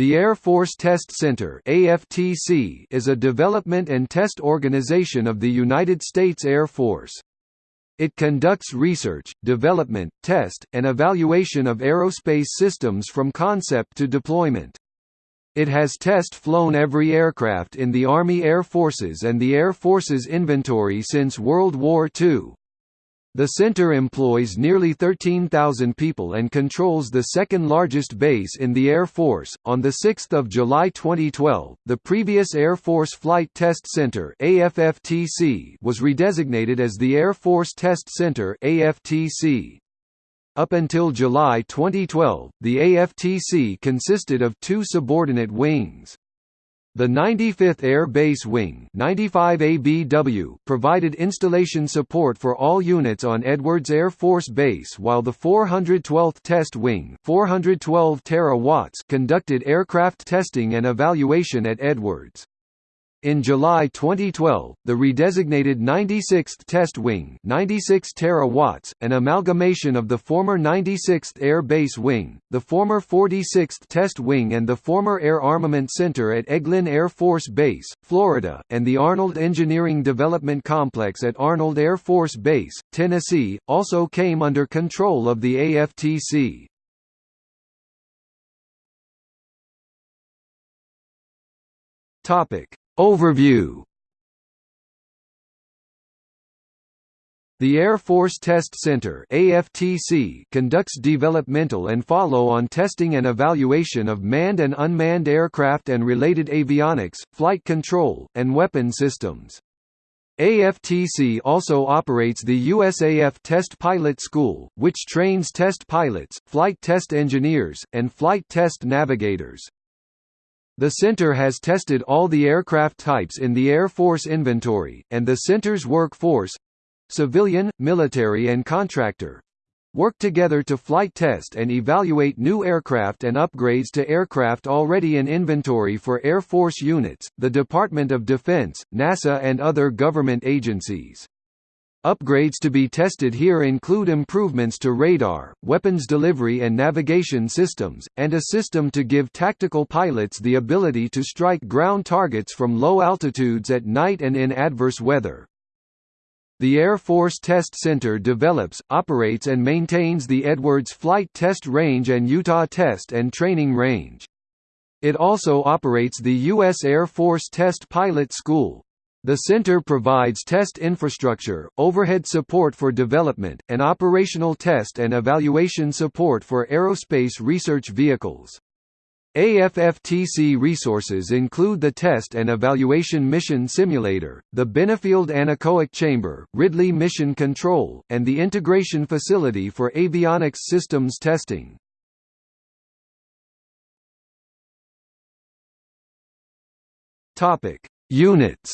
The Air Force Test Center (AFTC) is a development and test organization of the United States Air Force. It conducts research, development, test, and evaluation of aerospace systems from concept to deployment. It has test-flown every aircraft in the Army Air Forces and the Air Force's inventory since World War II. The center employs nearly 13,000 people and controls the second largest base in the Air Force. On the 6th of July 2012, the previous Air Force Flight Test Center (AFFTC) was redesignated as the Air Force Test Center (AFTC). Up until July 2012, the AFTC consisted of two subordinate wings. The 95th Air Base Wing 95 ABW provided installation support for all units on Edwards Air Force Base while the 412th Test Wing 412 watts conducted aircraft testing and evaluation at Edwards. In July 2012, the redesignated 96th Test Wing 96 terawatts, an amalgamation of the former 96th Air Base Wing, the former 46th Test Wing and the former Air Armament Center at Eglin Air Force Base, Florida, and the Arnold Engineering Development Complex at Arnold Air Force Base, Tennessee, also came under control of the AFTC. Topic Overview The Air Force Test Center AFTC conducts developmental and follow-on testing and evaluation of manned and unmanned aircraft and related avionics, flight control, and weapon systems. AFTC also operates the USAF Test Pilot School, which trains test pilots, flight test engineers, and flight test navigators. The center has tested all the aircraft types in the Air Force inventory, and the center's workforce—civilian, military and contractor, work together to flight test and evaluate new aircraft and upgrades to aircraft already in inventory for Air Force units, the Department of Defense, NASA and other government agencies. Upgrades to be tested here include improvements to radar, weapons delivery and navigation systems, and a system to give tactical pilots the ability to strike ground targets from low altitudes at night and in adverse weather. The Air Force Test Center develops, operates and maintains the Edwards Flight Test Range and Utah Test and Training Range. It also operates the U.S. Air Force Test Pilot School, the center provides test infrastructure, overhead support for development, and operational test and evaluation support for aerospace research vehicles. AFFTC resources include the Test and Evaluation Mission Simulator, the Benefield Anechoic Chamber, Ridley Mission Control, and the Integration Facility for Avionics Systems Testing. Units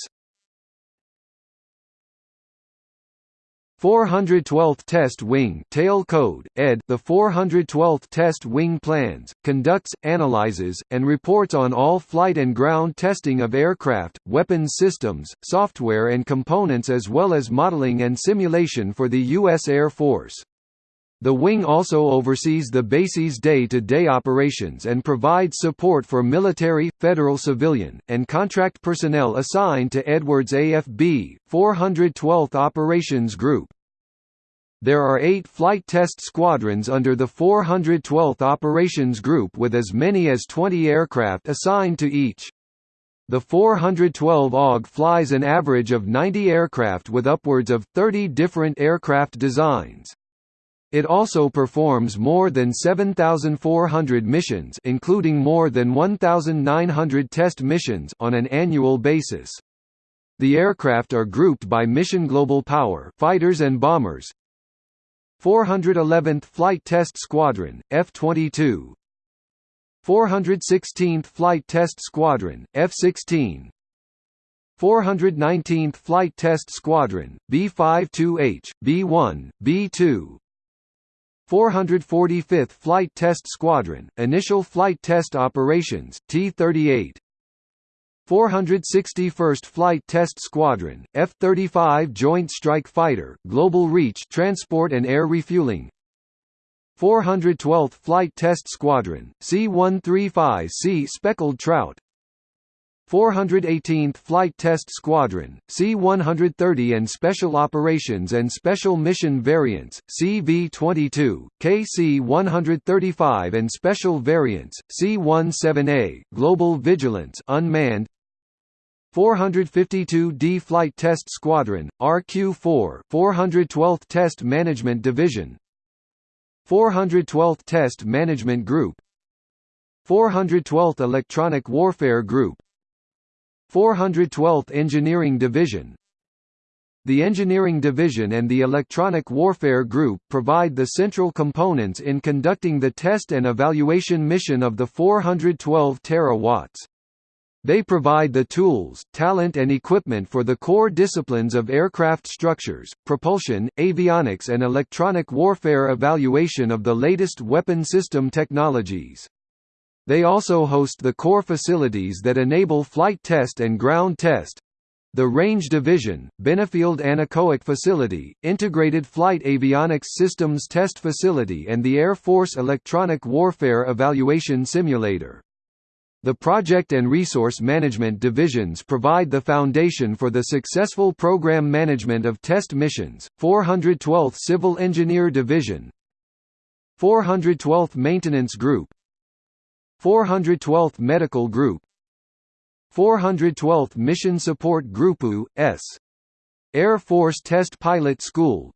412th Test Wing tail code, ed. The 412th Test Wing plans, conducts, analyzes, and reports on all flight and ground testing of aircraft, weapons systems, software and components as well as modeling and simulation for the U.S. Air Force. The wing also oversees the base's day-to-day -day operations and provides support for military, federal civilian, and contract personnel assigned to Edwards AFB, 412th Operations Group. There are eight flight test squadrons under the 412th Operations Group with as many as 20 aircraft assigned to each. The 412 AUG flies an average of 90 aircraft with upwards of 30 different aircraft designs. It also performs more than 7,400 missions including more than 1,900 test missions on an annual basis. The aircraft are grouped by mission global power fighters and bombers 411th Flight Test Squadron, F-22 416th Flight Test Squadron, F-16 419th Flight Test Squadron, B-52H, B-1, B-2 445th Flight Test Squadron, Initial Flight Test Operations, T-38 461st Flight Test Squadron, F-35 Joint Strike Fighter, Global Reach Transport and Air Refueling. 412th Flight Test Squadron, C-135C Speckled Trout. 418th Flight Test Squadron, C-130 and Special Operations and Special Mission Variants, CV-22, KC-135 and Special Variants, C-17A, Global Vigilance unmanned 452d Flight Test Squadron, RQ-4 412th Test Management Division 412th Test Management Group 412th Electronic Warfare Group 412th Engineering Division The Engineering Division and the Electronic Warfare Group provide the central components in conducting the test and evaluation mission of the 412 terawatts. They provide the tools, talent and equipment for the core disciplines of aircraft structures, propulsion, avionics and electronic warfare evaluation of the latest weapon system technologies. They also host the core facilities that enable flight test and ground test, the Range Division, Benefield Anechoic Facility, Integrated Flight Avionics Systems Test Facility and the Air Force Electronic Warfare Evaluation Simulator. The Project and Resource Management divisions provide the foundation for the successful program management of test missions. 412th Civil Engineer Division 412th Maintenance Group 412th Medical Group 412th Mission Support Group U.S. Air Force Test Pilot School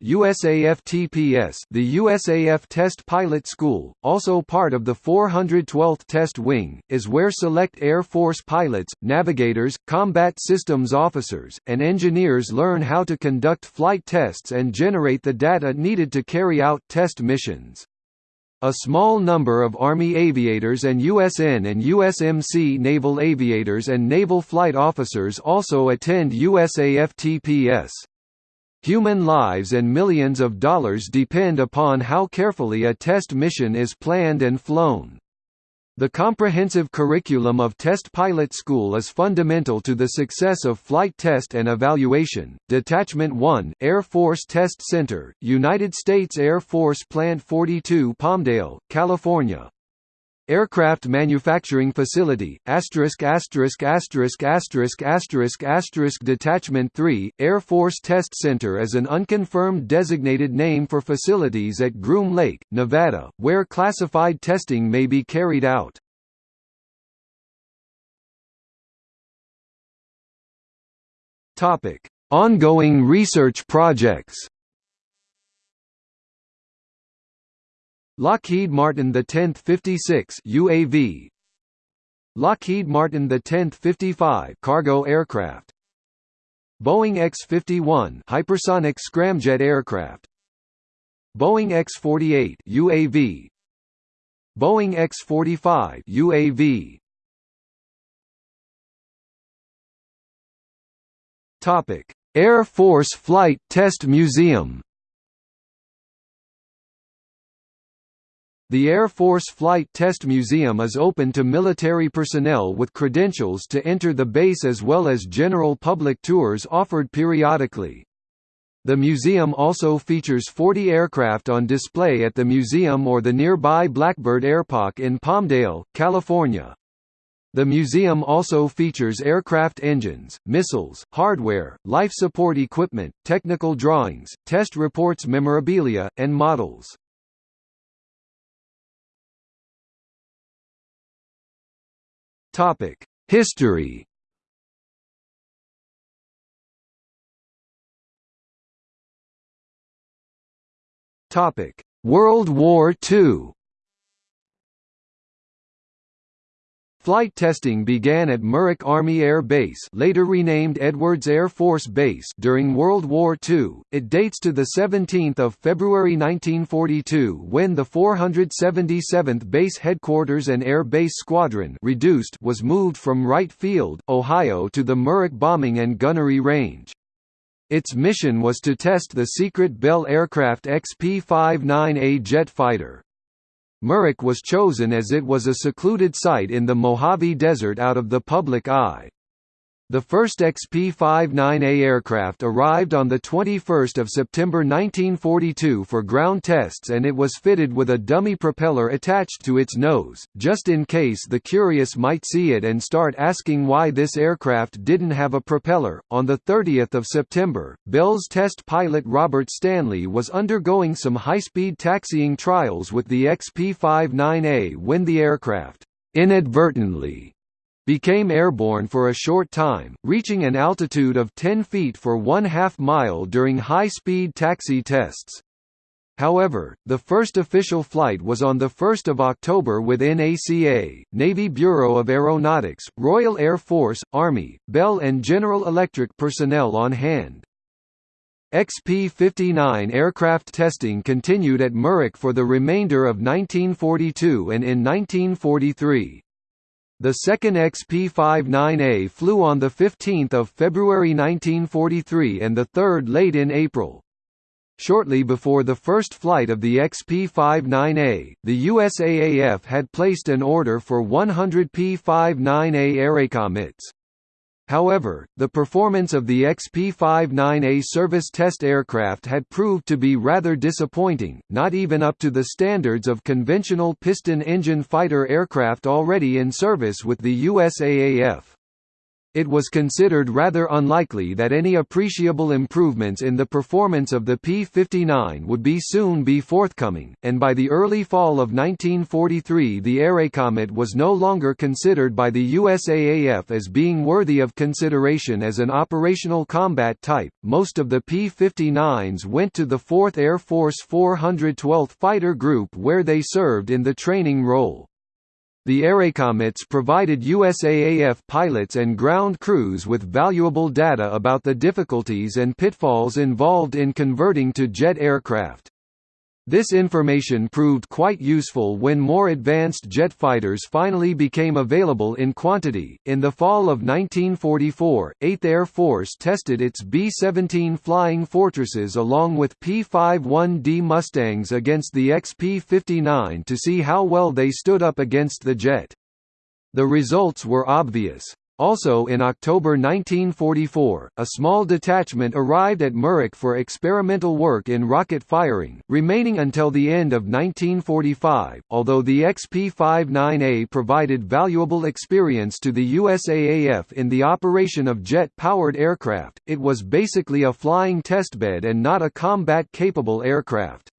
The USAF Test Pilot School, also part of the 412th Test Wing, is where select Air Force pilots, navigators, combat systems officers, and engineers learn how to conduct flight tests and generate the data needed to carry out test missions. A small number of Army aviators and USN and USMC naval aviators and naval flight officers also attend USAFTPS. Human lives and millions of dollars depend upon how carefully a test mission is planned and flown. The comprehensive curriculum of Test Pilot School is fundamental to the success of flight test and evaluation. Detachment 1, Air Force Test Center, United States Air Force Plant 42, Palmdale, California. Aircraft Manufacturing Facility, asterisk asterisk asterisk asterisk asterisk asterisk Detachment 3, Air Force Test Center is an unconfirmed designated name for facilities at Groom Lake, Nevada, where classified testing may be carried out. Ongoing research projects Lockheed Martin the 10th 56 UAV Lockheed Martin the 10th 55 cargo aircraft. Boeing X-51 hypersonic scramjet aircraft. Boeing X-48 UAV Boeing X-45 UAV Topic. Air Force Flight Test Museum The Air Force Flight Test Museum is open to military personnel with credentials to enter the base as well as general public tours offered periodically. The museum also features 40 aircraft on display at the museum or the nearby Blackbird Airpark in Palmdale, California. The museum also features aircraft engines, missiles, hardware, life support equipment, technical drawings, test reports memorabilia, and models. Topic: History. Topic: World War II. Flight testing began at Muroc Army Air Base later renamed Edwards Air Force Base during World War II. It dates to the 17 February 1942 when the 477th Base Headquarters and Air Base Squadron reduced was moved from Wright Field, Ohio to the Muroc Bombing and Gunnery Range. Its mission was to test the secret Bell aircraft XP-59A jet fighter. Muroc was chosen as it was a secluded site in the Mojave Desert out of the public eye. The first XP-59A aircraft arrived on 21 September 1942 for ground tests and it was fitted with a dummy propeller attached to its nose, just in case the curious might see it and start asking why this aircraft didn't have a propeller. On 30 September, Bell's test pilot Robert Stanley was undergoing some high-speed taxiing trials with the XP-59A when the aircraft inadvertently became airborne for a short time, reaching an altitude of 10 feet for one half mile during high-speed taxi tests. However, the first official flight was on 1 October with NACA, Navy Bureau of Aeronautics, Royal Air Force, Army, Bell and General Electric personnel on hand. XP-59 aircraft testing continued at Muroc for the remainder of 1942 and in 1943. The second XP-59A flew on 15 February 1943 and the third late in April. Shortly before the first flight of the XP-59A, the USAAF had placed an order for 100 P-59A Airacomets. However, the performance of the XP-59A service test aircraft had proved to be rather disappointing, not even up to the standards of conventional piston-engine fighter aircraft already in service with the USAAF. It was considered rather unlikely that any appreciable improvements in the performance of the P-59 would be soon be forthcoming, and by the early fall of 1943 the Airacomet was no longer considered by the USAAF as being worthy of consideration as an operational combat type. Most of the P-59s went to the 4th Air Force 412th Fighter Group where they served in the training role. The Airacomets provided USAAF pilots and ground crews with valuable data about the difficulties and pitfalls involved in converting to jet aircraft. This information proved quite useful when more advanced jet fighters finally became available in quantity. In the fall of 1944, 8th Air Force tested its B-17 Flying Fortresses along with P-51D Mustangs against the XP-59 to see how well they stood up against the jet. The results were obvious. Also in October 1944, a small detachment arrived at Muroc for experimental work in rocket firing, remaining until the end of 1945. Although the XP-59A provided valuable experience to the USAAF in the operation of jet-powered aircraft, it was basically a flying testbed and not a combat-capable aircraft.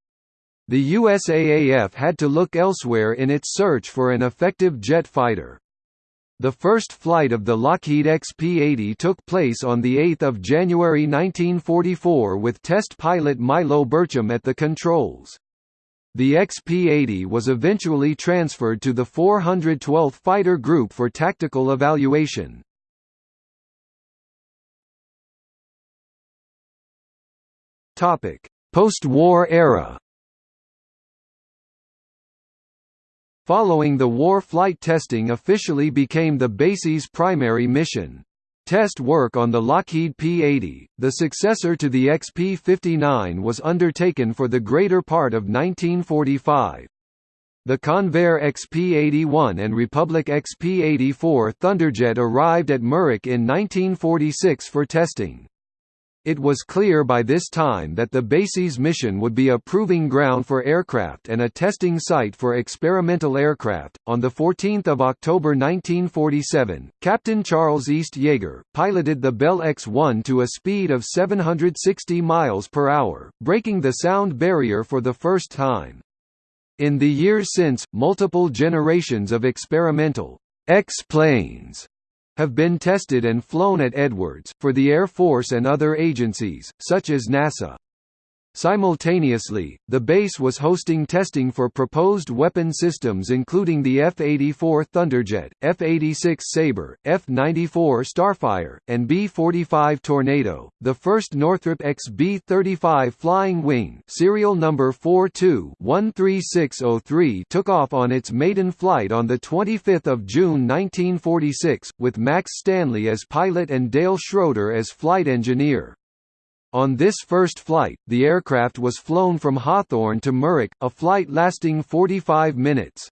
The USAAF had to look elsewhere in its search for an effective jet fighter. The first flight of the Lockheed XP-80 took place on 8 January 1944 with test pilot Milo Burcham at the controls. The XP-80 was eventually transferred to the 412th Fighter Group for tactical evaluation. Post-war era Following the war flight testing officially became the base's primary mission. Test work on the Lockheed P-80, the successor to the XP-59 was undertaken for the greater part of 1945. The Convair XP-81 and Republic XP-84 Thunderjet arrived at Muroc in 1946 for testing. It was clear by this time that the base's mission would be a proving ground for aircraft and a testing site for experimental aircraft. On 14 October 1947, Captain Charles East Yeager, piloted the Bell X-1 to a speed of 760 miles per hour, breaking the sound barrier for the first time. In the years since, multiple generations of experimental X-planes have been tested and flown at Edwards, for the Air Force and other agencies, such as NASA. Simultaneously, the base was hosting testing for proposed weapon systems including the F-84 Thunderjet, F-86 Sabre, F-94 Starfire, and B-45 Tornado. The first Northrop XB-35 Flying Wing serial number 42-13603 took off on its maiden flight on 25 June 1946, with Max Stanley as pilot and Dale Schroeder as flight engineer. On this first flight, the aircraft was flown from Hawthorne to Muroc, a flight lasting 45 minutes.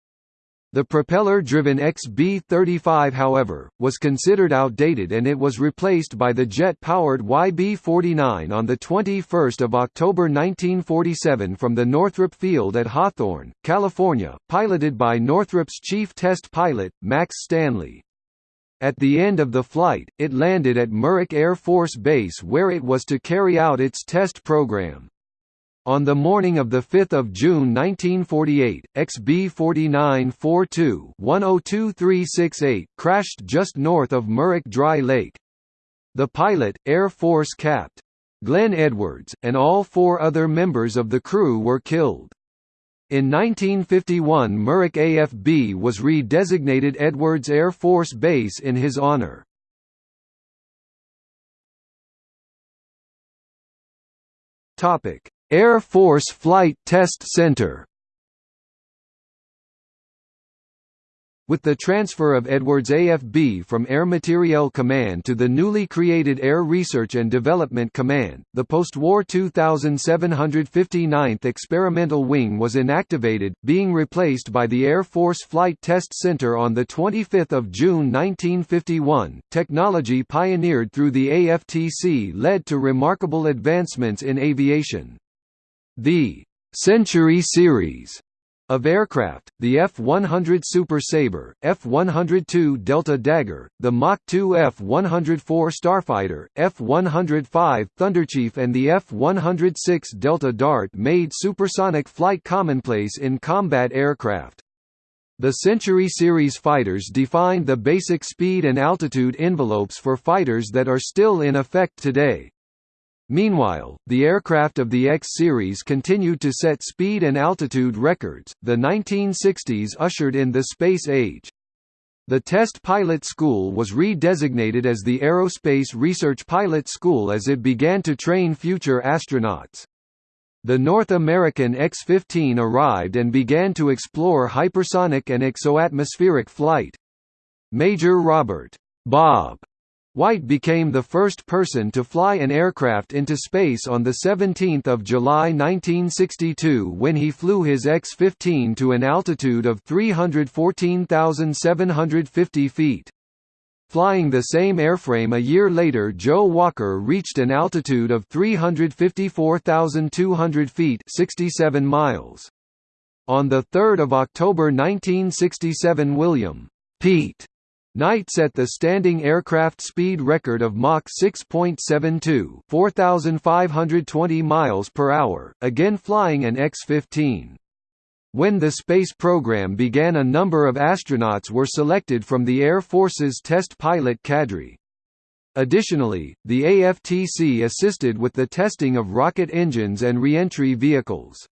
The propeller-driven XB-35 however, was considered outdated and it was replaced by the jet-powered YB-49 on 21 October 1947 from the Northrop Field at Hawthorne, California, piloted by Northrop's chief test pilot, Max Stanley. At the end of the flight, it landed at Muroc Air Force Base where it was to carry out its test program. On the morning of 5 June 1948, XB-4942-102368 crashed just north of Muroc Dry Lake. The pilot, Air Force Capt. Glenn Edwards, and all four other members of the crew were killed. In 1951 Muroc AFB was re-designated Edwards Air Force Base in his honor. Air Force Flight Test Center With the transfer of Edwards AFB from Air Materiel Command to the newly created Air Research and Development Command, the post-war 2759th Experimental Wing was inactivated, being replaced by the Air Force Flight Test Center on 25 June 1951. Technology pioneered through the AFTC led to remarkable advancements in aviation. The Century series of aircraft, the F-100 Super Sabre, F-102 Delta Dagger, the Mach 2 F-104 Starfighter, F-105 Thunderchief and the F-106 Delta Dart made supersonic flight commonplace in combat aircraft. The Century series fighters defined the basic speed and altitude envelopes for fighters that are still in effect today. Meanwhile, the aircraft of the X series continued to set speed and altitude records. The 1960s ushered in the space age. The Test Pilot School was re-designated as the Aerospace Research Pilot School as it began to train future astronauts. The North American X-15 arrived and began to explore hypersonic and exoatmospheric flight. Major Robert Bob White became the first person to fly an aircraft into space on 17 July 1962 when he flew his X-15 to an altitude of 314,750 feet. Flying the same airframe a year later Joe Walker reached an altitude of 354,200 feet 67 miles. On 3 October 1967 William Pete Knight set the standing aircraft speed record of Mach 6.72 4,520 miles per hour, again flying an X-15. When the space program began a number of astronauts were selected from the Air Force's test pilot cadre. Additionally, the AFTC assisted with the testing of rocket engines and reentry vehicles.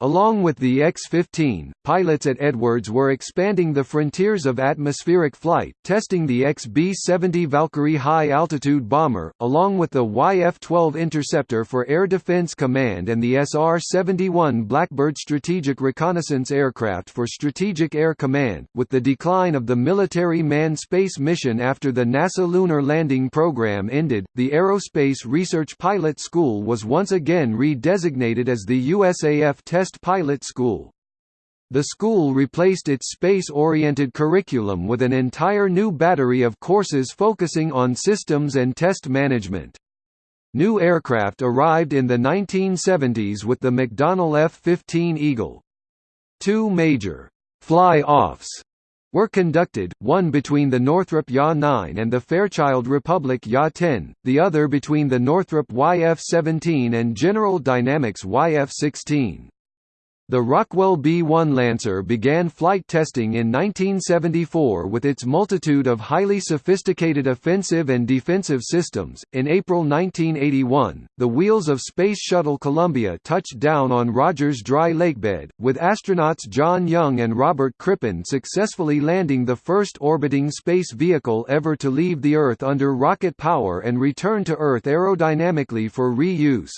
Along with the X-15, pilots at Edwards were expanding the frontiers of atmospheric flight, testing the XB-70 Valkyrie high-altitude bomber, along with the YF-12 Interceptor for Air Defense Command and the SR-71 Blackbird strategic reconnaissance aircraft for Strategic Air Command. With the decline of the military manned space mission after the NASA Lunar Landing Program ended, the Aerospace Research Pilot School was once again re-designated as the USAF Test Test Pilot School. The school replaced its space-oriented curriculum with an entire new battery of courses focusing on systems and test management. New aircraft arrived in the 1970s with the McDonnell F-15 Eagle. Two major fly-offs were conducted, one between the Northrop YA-9 and the Fairchild Republic YA-10, the other between the Northrop YF-17 and General Dynamics YF-16. The Rockwell B-1 Lancer began flight testing in 1974 with its multitude of highly sophisticated offensive and defensive systems. In April 1981, the wheels of Space Shuttle Columbia touched down on Rogers Dry Lakebed, with astronauts John Young and Robert Crippen successfully landing the first orbiting space vehicle ever to leave the Earth under rocket power and return to Earth aerodynamically for reuse.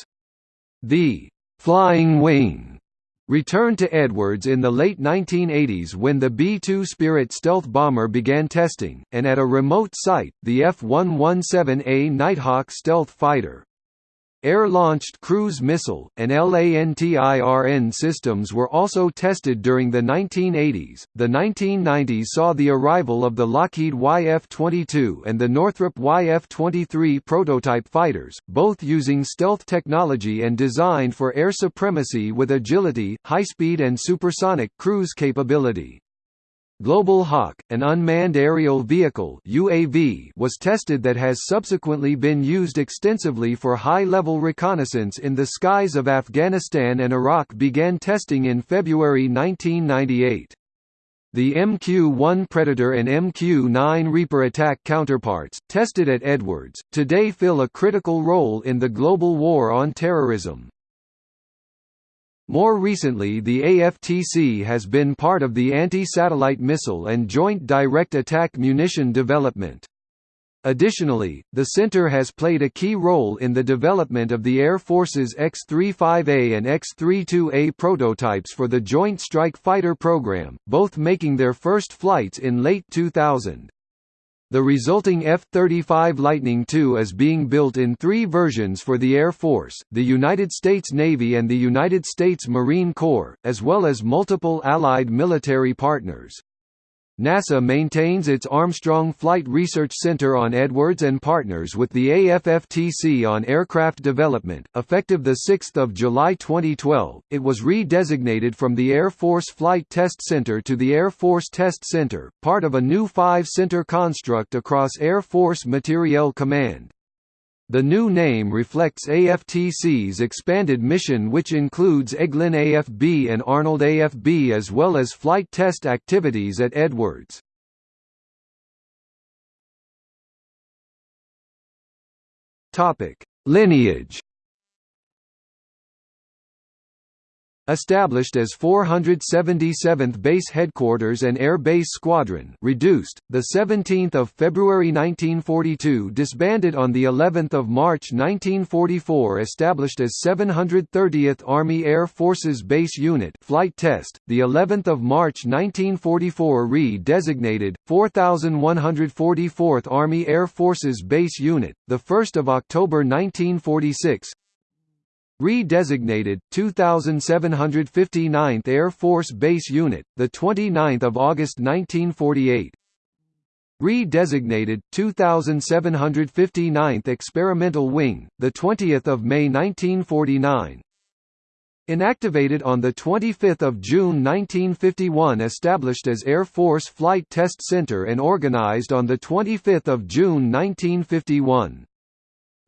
The Flying Wing returned to Edwards in the late 1980s when the B-2 Spirit stealth bomber began testing, and at a remote site, the F-117A Nighthawk stealth fighter. Air-launched cruise missile, and LANTIRN systems were also tested during the 1980s. The 1990s saw the arrival of the Lockheed YF-22 and the Northrop YF-23 prototype fighters, both using stealth technology and designed for air supremacy with agility, high-speed and supersonic cruise capability. Global Hawk, an unmanned aerial vehicle UAV, was tested that has subsequently been used extensively for high-level reconnaissance in the skies of Afghanistan and Iraq began testing in February 1998. The MQ-1 Predator and MQ-9 Reaper attack counterparts, tested at Edwards, today fill a critical role in the global war on terrorism. More recently the AFTC has been part of the Anti-Satellite Missile and Joint Direct Attack Munition development. Additionally, the center has played a key role in the development of the Air Force's X-35A and X-32A prototypes for the Joint Strike Fighter program, both making their first flights in late 2000. The resulting F-35 Lightning II is being built in three versions for the Air Force, the United States Navy and the United States Marine Corps, as well as multiple allied military partners. NASA maintains its Armstrong Flight Research Center on Edwards and partners with the AFFTC on aircraft development. Effective 6 July 2012, it was re-designated from the Air Force Flight Test Center to the Air Force Test Center, part of a new five-center construct across Air Force Materiel Command. The new name reflects AFTC's expanded mission which includes Eglin AFB and Arnold AFB as well as flight test activities at Edwards. Lineage Established as 477th Base Headquarters and Air Base Squadron, reduced the 17th of February 1942, disbanded on the 11th of March 1944, established as 730th Army Air Forces Base Unit, flight test, the 11th of March 1944, re-designated 4144th Army Air Forces Base Unit, the 1st of October 1946, Re-designated 2759th Air Force Base Unit, the 29th of August 1948. Re-designated 2759th Experimental Wing, the 20th of May 1949. Inactivated on the 25th of June 1951 established as Air Force Flight Test Center and organized on the 25th of June 1951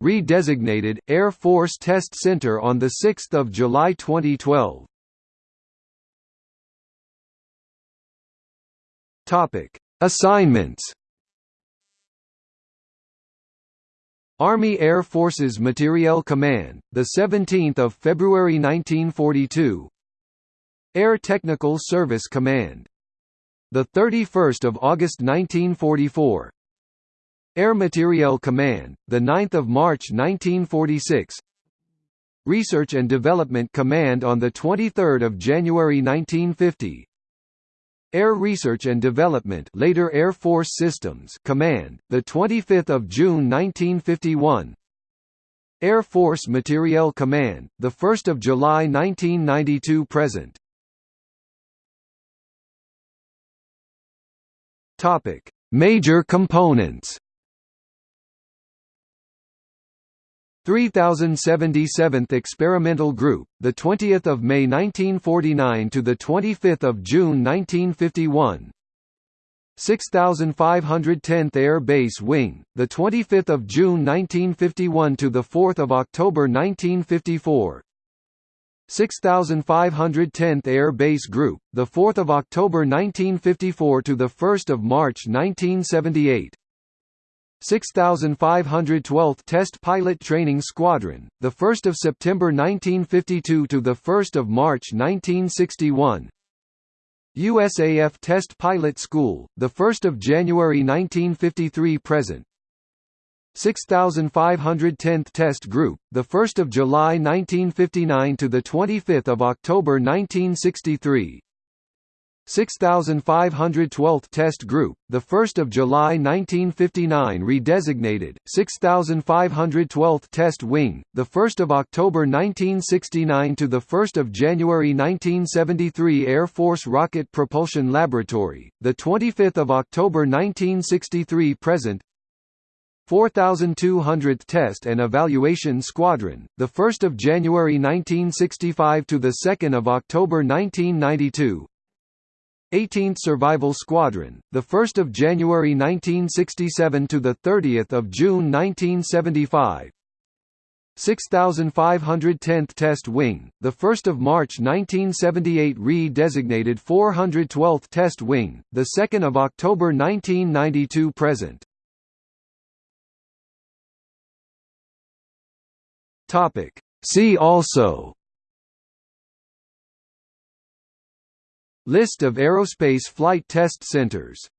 redesignated, Air Force Test Center on 6 July 2012. Topic: Assignments Army Air Forces Materiel Command, the 17th of February 1942. Air Technical Service Command, the 31st of August 1944. Air Materiel Command, 9 March 1946 Research and Development Command on 23 January 1950 Air Research and Development later Air Force Systems Command, 25 June 1951 Air Force Materiel Command, 1 July 1992 present. Major components 3077th Experimental Group, the 20th of May 1949 to the 25th of June 1951. 6510th Air Base Wing, the 25th of June 1951 to the 4th of October 1954. 6510th Air Base Group, the 4th of October 1954 to the 1st of March 1978. 6512th Test Pilot Training Squadron, the 1st of September 1952 to the 1st of March 1961. USAF Test Pilot School, the 1st of January 1953 present. 6510th Test Group, the 1st of July 1959 to the 25th of October 1963. 6512th Test Group, the 1st of July 1959 redesignated 6512th Test Wing, the 1st of October 1969 to the 1st of January 1973 Air Force Rocket Propulsion Laboratory, the 25th of October 1963 present 4200th Test and Evaluation Squadron, the 1st of January 1965 to the 2nd of October 1992. 18th Survival Squadron, the 1st of January 1967 to the 30th of June 1975. 6510th Test Wing, the 1st of March 1978 re-designated 412th Test Wing, the 2nd of October 1992 present. Topic See also List of aerospace flight test centers